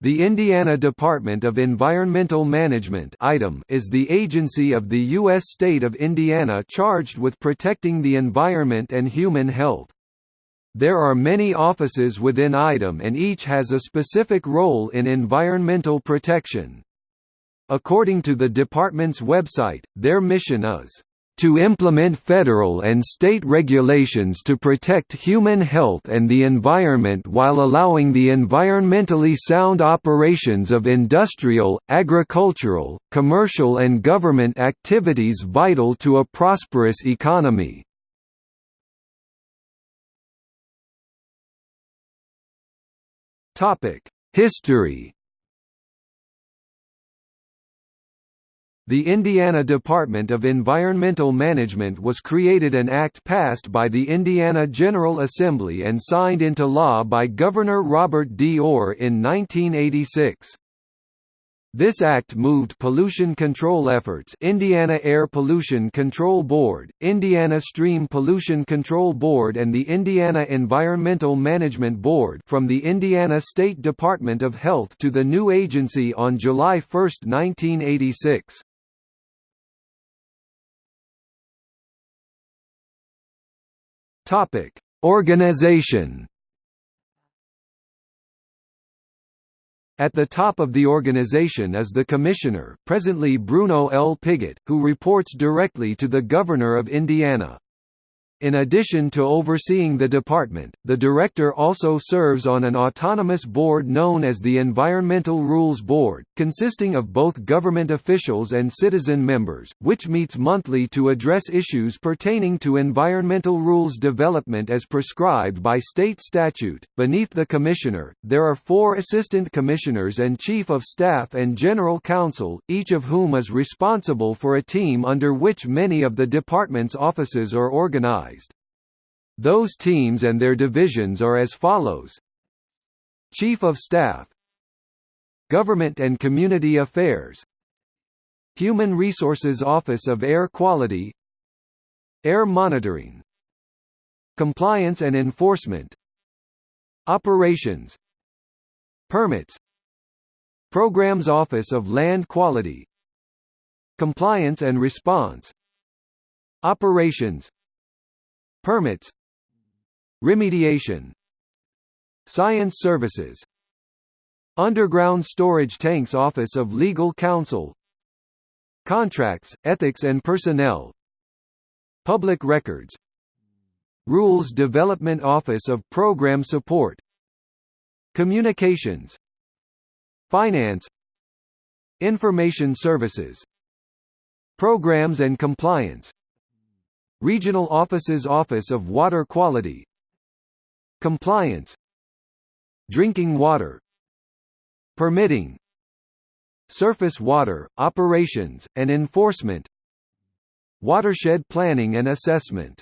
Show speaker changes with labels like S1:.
S1: The Indiana Department of Environmental Management is the agency of the U.S. state of Indiana charged with protecting the environment and human health. There are many offices within IDEM and each has a specific role in environmental protection. According to the department's website, their mission is to implement federal and state regulations to protect human health and the environment while allowing the environmentally sound operations of industrial, agricultural, commercial and government activities vital to a prosperous economy. History The Indiana Department of Environmental Management was created an act passed by the Indiana General Assembly and signed into law by Governor Robert D. Orr in 1986. This act moved pollution control efforts Indiana Air Pollution Control Board, Indiana Stream Pollution Control Board and the Indiana Environmental Management Board from the Indiana State Department of Health to the new agency on July 1, 1986. Topic: Organization. At the top of the organization is the Commissioner presently Bruno L. Pigott, who reports directly to the Governor of Indiana. In addition to overseeing the department, the director also serves on an autonomous board known as the Environmental Rules Board, consisting of both government officials and citizen members, which meets monthly to address issues pertaining to environmental rules development as prescribed by state statute. Beneath the commissioner, there are four assistant commissioners and chief of staff and general counsel, each of whom is responsible for a team under which many of the department's offices are organized. Those teams and their divisions are as follows. Chief of Staff. Government and Community Affairs. Human Resources Office of Air Quality. Air Monitoring. Compliance and Enforcement. Operations. Permits. Programs Office of Land Quality. Compliance and Response. Operations Permits. Remediation. Science Services. Underground Storage Tanks Office of Legal Counsel. Contracts, Ethics and Personnel. Public Records. Rules Development Office of Program Support. Communications. Finance. Information Services. Programs and Compliance Regional Offices Office of Water Quality. Compliance. Drinking water. Permitting. Surface water, operations, and enforcement. Watershed planning and assessment